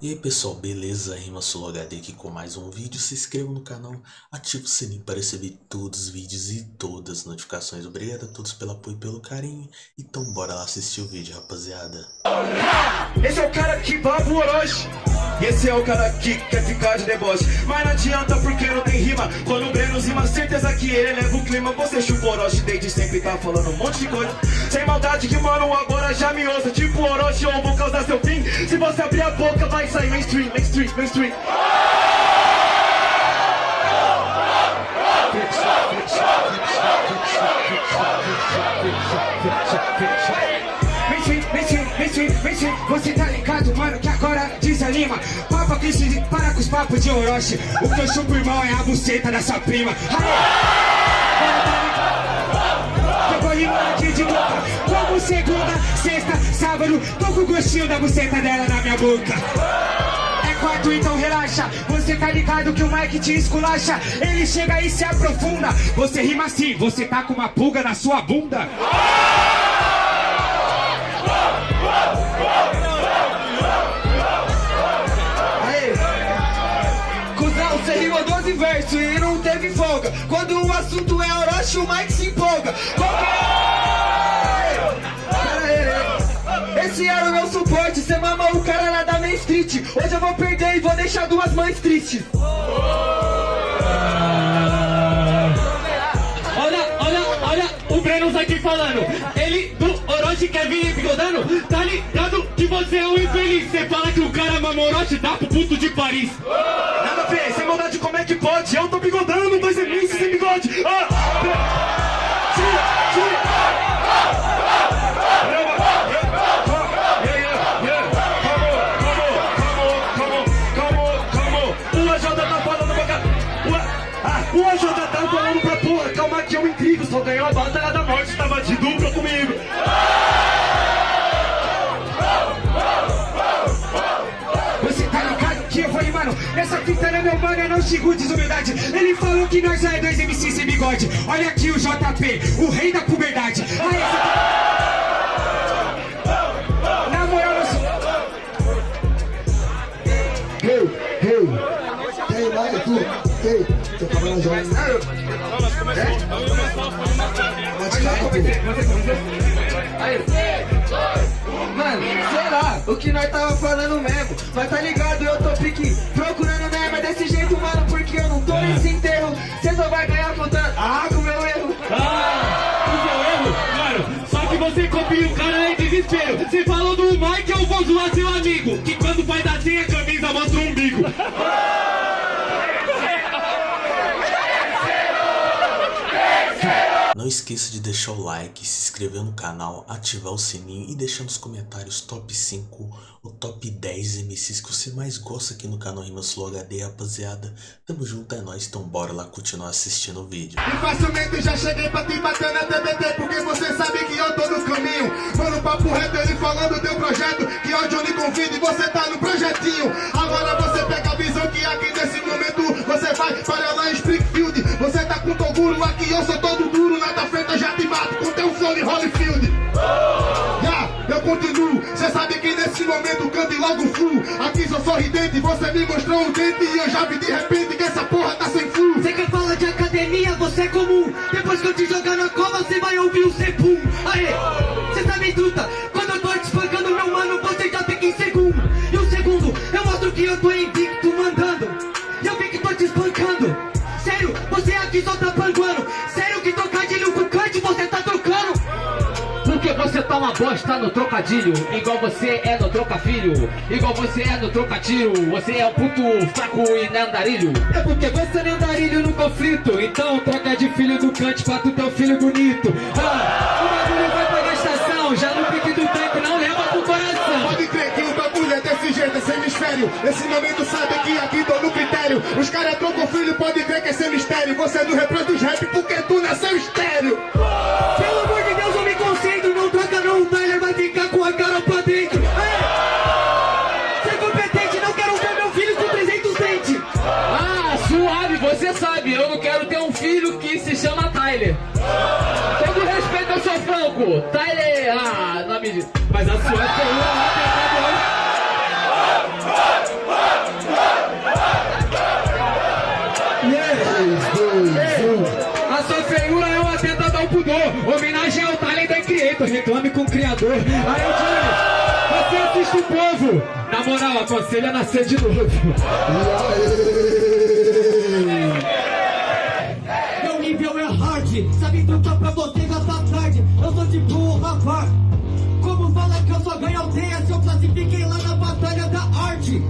E aí pessoal, beleza? Rima HD aqui com mais um vídeo. Se inscreva no canal, ative o sininho para receber todos os vídeos e todas as notificações. Obrigado a todos pelo apoio e pelo carinho. Então bora lá assistir o vídeo, rapaziada. Esse é o cara que baba o Orochi. Esse é o cara que quer ficar de deboche Mas não adianta porque não tem rima Quando o Breno rima, certeza que ele leva o clima Você chupa o Orochi desde sempre tá falando um monte de coisa Sem maldade que mano agora já me ouça Tipo Orochi ou vou causar seu fim. Se você abrir a boca vai sair mainstream, mainstream, mainstream. Mainstream, mainstream, mainstream, mainstream. Você tá ligado, mano, que agora desanima. Papa que se para com os papos de Orochi. O que eu chupo, irmão, é a buceta da sua prima. Eu vou rimar aqui de boca Como segunda, sexta, sábado Tô com gostinho da buceta dela na minha boca. É quarto, então relaxa. Você tá ligado que o Mike te esculacha. Ele chega e se aprofunda. Você rima assim, você tá com uma pulga na sua bunda você rimou 12 versos e não teve folga Quando o assunto é Orochi, o Mike se empolga. Esse era o meu suporte, cê mama o cara lá da Main Street Hoje eu vou perder e vou deixar duas mães tristes Olha, olha, olha o Breno aqui falando. Ele do Orochi quer vir bigodando. Tá ligado que você é um infeliz. Você fala que o cara mama Orochi, dá pro puto de Paris. Ver, sem maldade como é que pode? Eu tô bigodando, é meu mano, não xingo desumildade. Ele falou que nós é dois MC sem bigode. Olha aqui o JP, o rei da puberdade. Aí, essa... Na moral, eu sou... Hey, hey, hey, vai, tu, hey, tô trabalhando já. Pode ficar, Mano, sei lá, o que nós tava falando mesmo. Mas tá ligado, eu tô pique procurando mesmo. É desse jeito, mano, porque eu não tô nesse enterro. Cê só vai ganhar contando. Ah, com meu erro. Ah, o seu erro, mano. Só que você copia o cara em desespero. Você falou do Mike, eu vou zoar seu amigo. Que quando faz assim a camisa mostra o umbigo. Não esqueça de deixar o like, se inscrever no canal, ativar o sininho e deixar nos comentários top 5 ou top 10 MCs que você mais gosta aqui no canal Rimas Flow HD, rapaziada. Tamo junto, é nóis, então bora lá continuar assistindo o vídeo. E facilmente já cheguei pra te bater na TBT Porque você sabe que eu tô no caminho Mano, papo reto, ele falando teu projeto Que hoje eu lhe convido e você tá no projetinho Agora você pega a visão que aqui nesse momento Você vai para lá em Springfield Você tá com Toguro, aqui eu sou todo duro Na tua frente eu já te mato com teu flow de Holyfield Já, eu continuo Cê sabe que nesse momento cante logo flu Aqui sou sorridente, você me mostrou um dente E eu já vi de repente que essa porra tá sem flu Você quer falar de academia, você é comum. Depois que eu te jogar na cova, você vai ouvir o Sepum. Aê, você tá bem truta. Quando eu tô te espancando, meu mano, você já fica em segundo. E o segundo, eu mostro que eu tô invicto tá bosta no trocadilho Igual você é no trocafilho Igual você é no trocatiro Você é um puto fraco e não andarilho É porque você é andarilho no conflito Então troca de filho do cante pra tu ter um filho bonito. Ah, O bagulho vai pra gastação Já no pique do tanque não leva pro coração. Pode crer que o bagulho é desse jeito, esse hemisfério Esse momento sabe que aqui tô no critério. Os caras trocam filho, pode crer que esse é mistério Você não reproduz rap porque tu nasceu estéreo eu quero ter um filho que se chama Tyler. Todo respeito ao seu franco. Tyler, ah, nome de... Mas a sua é coroa né, A sua feiura é uma atentado pudor. Homenagem ao talento da Creator. Reclame com o Criador. Aí eu digo, você assiste o povo. Na moral, aconselha a nascer de novo. Hard, sabe trucar pra você gastar tarde. Eu sou tipo o rapaz. Como fala que eu só ganho aldeia se eu classifiquei lá na batalha da arte?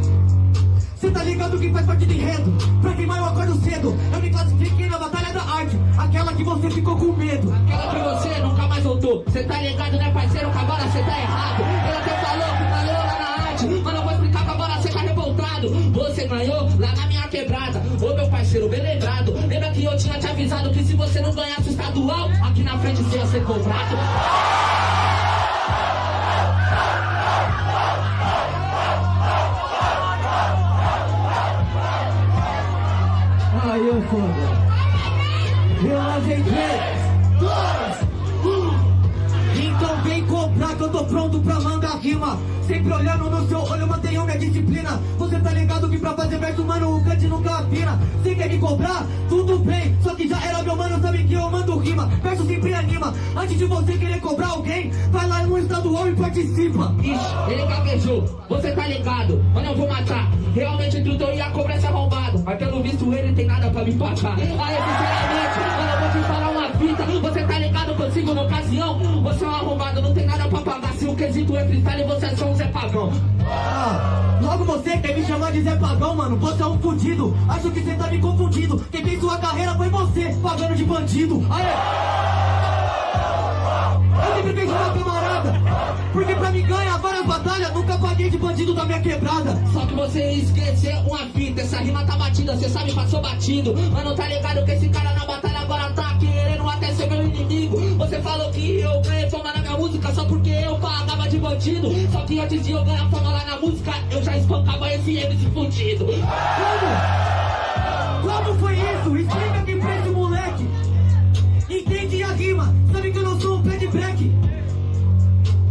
Cê tá ligado que faz parte do enredo? Pra queimar eu acordo cedo. Eu me classifiquei na batalha da arte, aquela que você ficou com medo. Aquela que você nunca mais voltou. Cê tá ligado, né, parceiro? Que agora cê tá errado. Ele até falou que falou lá na arte. Mas não vou explicar que agora cê tá revoltado. Você ganhou avisado que se você não ganhasse o estadual, aqui na frente você ia ser cobrado? Aí eu foda. Eu lavei três, dois, um. Então vem comprar que eu tô pronto pra mandar rima. Sempre olhando no seu olho, mantenho minha disciplina. Você tá ligado que pra fazer verso, mano, o cante nunca afina. Você quer me cobrar? Tudo bem. Só que já era meu mano, sabe que eu mando rima. Verso sempre anima. Antes de você querer cobrar alguém, vai lá no estadual e participa. Ixi, ele gaguejou, você tá ligado, mano, eu vou matar. Realmente tudo eu ia cobrar esse arrombado, mas pelo visto ele tem nada pra me pagar. Aí, sinceramente, fita. Você tá ligado consigo na ocasião? Você é um arrombado, não tem nada pra pagar. Se o quesito é freestyle, você é só um Zé Pagão. Ah, logo você quer me chamar de Zé Pagão, mano? Você é um fudido. Acho que você tá me confundindo. Quem fez sua carreira foi você, pagando de bandido. Aê! Eu sempre fiz uma camarada. Porque pra me ganhar várias batalhas, nunca paguei de bandido da minha quebrada. Só que você esqueceu uma fita, essa rima tá batida, cê sabe, passou batido. Mano, tá ligado que esse cara na batalha agora tá querendo até ser meu inimigo. Você falou que eu ganhei fama na minha música só porque eu pagava de bandido. Só que antes de eu ganhar fama lá na música, eu já espancava esse MC fudido. Como? Como foi isso? Explica aqui pra esse moleque. Entende a rima? Sabe que eu não sou um pé de break?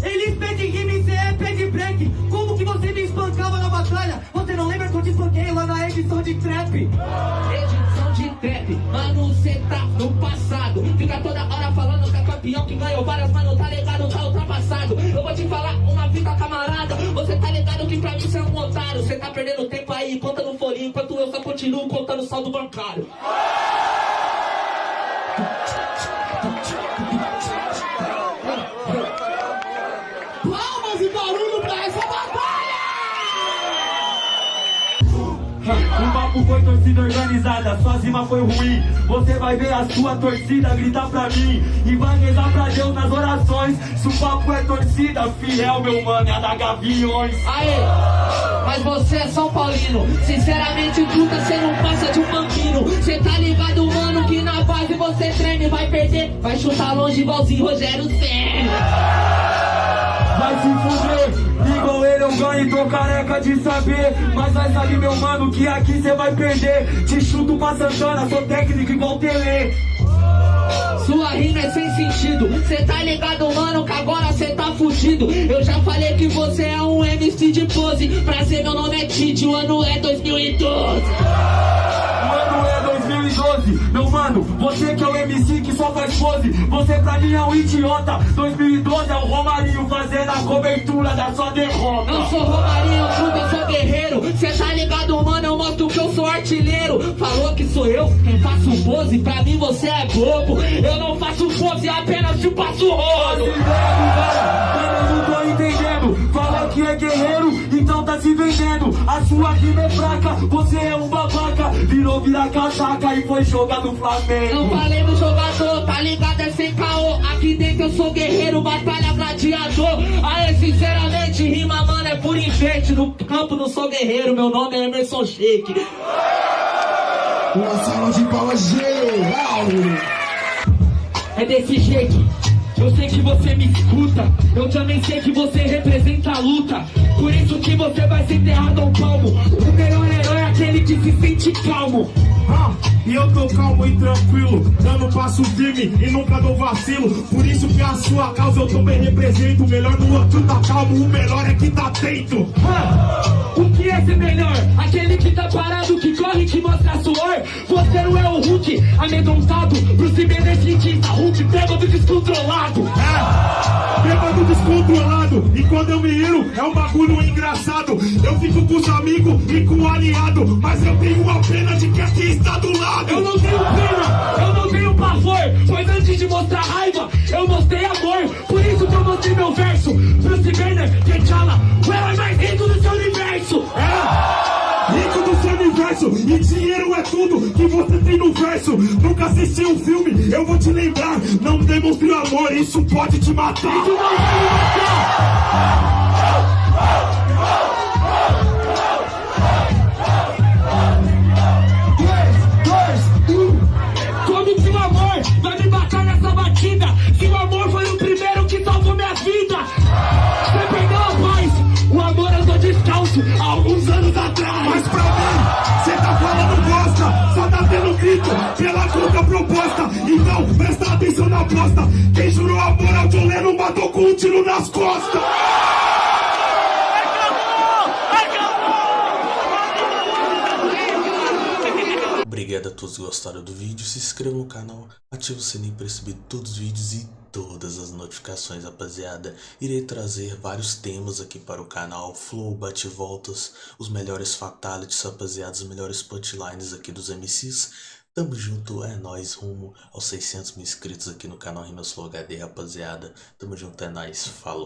Eles pedem rima e cê é pé de break. Como que você me espancava na batalha? Você não lembra que eu te espanquei lá na edição de trap? Edição de trap, mano, cê tá no passado. Fica toda hora falando que é campeão que ganhou várias, mano, tá ligado, tá ultrapassado. Eu vou te falar uma fita, camarada. Você tá ligado que pra mim cê é um otário. Cê tá perdendo tempo aí, conta no folhinho, enquanto eu só continuo contando saldo bancário. O papo foi torcida organizada, sua rima foi ruim. Você vai ver a sua torcida gritar pra mim e vai rezar pra Deus nas orações. Se o papo é torcida, fiel, meu mano, é a da Gaviões. Aê, mas você é São Paulino. Sinceramente, truta, cê não passa de um bambino. Cê tá ligado, mano, que na base você treme. Vai perder, vai chutar longe igualzinho Rogério Senna. Vai se fuder, igual eu ganho, tô careca de saber. Mas vai saber, meu mano, que aqui cê vai perder. Te chuto pra Santana, sou técnico igual Tele. Sua rima é sem sentido. Cê tá ligado, mano, que agora cê tá fudido. Eu já falei que você é um MC de pose. Pra ser meu nome é Tite, o ano é 2012. Meu mano, você que é o MC que só faz pose, você pra mim é um idiota. 2012 é o Romarinho fazendo a cobertura da sua derrota. Eu sou Romarinho, truta, eu sou guerreiro. Cê tá ligado, mano, eu mostro que eu sou artilheiro. Falou que sou eu quem faço pose, pra mim você é bobo. Eu não faço pose, apenas te passo rolo. A sua rima é fraca, você é um babaca. Virou virar casaca e foi jogar no Não Flamengo. falei no jogador, tá ligado? É sem caô. Aqui dentro eu sou guerreiro, batalha gladiador. Aê, sinceramente, rima, mano, é por enfeite. No campo não sou guerreiro, meu nome é Emerson Shake. Uma salva de palmas geral! É desse jeito. Eu sei que você me escuta, eu também sei que você representa a luta. Por isso que você vai ser enterrado ao palmo. O melhor herói é aquele que se sente calmo. Ah, e eu tô calmo e tranquilo, dando passo firme e nunca dou vacilo. Por isso que a sua causa eu também represento. O melhor do outro tá calmo, o melhor é que tá atento. Ah, ser melhor? Aquele que tá parado, que corre, que mostra suor. Você não é o Hulk, Hulk amedrontado. Bruce Banner cientista Hulk bêbado descontrolado. É, bêbado descontrolado. E quando eu me iro, é um bagulho engraçado. Eu fico com os amigos e com o aliado Mas eu tenho a pena de que aqui está do lado. Eu não tenho pena, eu não tenho pavor Pois antes de mostrar raiva, eu mostrei amor. Por isso que eu mostrei meu verso. Bruce Banner, T'Challa, o herói mais rico do seu universo É, rico do seu universo E dinheiro é tudo que você tem no verso. Nunca assisti um filme, eu vou te lembrar. Não demonstre amor, isso pode te matar. Tu não vai me matar aposta Quem jurou amor ao John Lennon matou com um tiro nas costas Obrigado a todos que gostaram do vídeo, se inscreva no canal, ative o sininho para receber todos os vídeos e todas as notificações, rapaziada. Irei trazer vários temas aqui para o canal, flow, bate-voltas, os melhores fatalities, rapaziada, os melhores punchlines aqui dos MCs. Tamo junto, é nóis, rumo aos 600 mil inscritos aqui no canal Rimas Flow HD, rapaziada. Tamo junto, é nóis, falou.